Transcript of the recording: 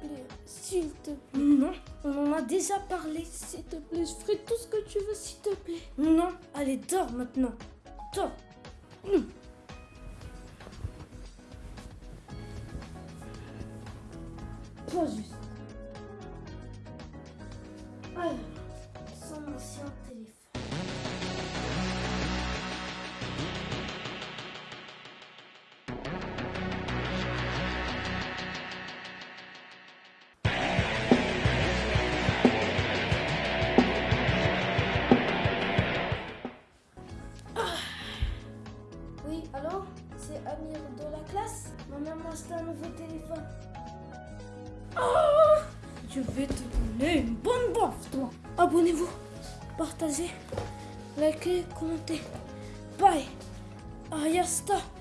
plaît, s'il te plaît. Non, on en a déjà parlé. S'il te plaît, je ferai tout ce que tu veux, s'il te plaît. Non, allez, dors maintenant. Dors. Hum. Toi juste. Alors, son ancien Oui, allô C'est Amir de la classe? Ma acheté un nouveau téléphone. Ah Je vais te donner une bonne baffe, toi. Abonnez-vous, partagez, likez, commentez. Bye. Ayasta. Ah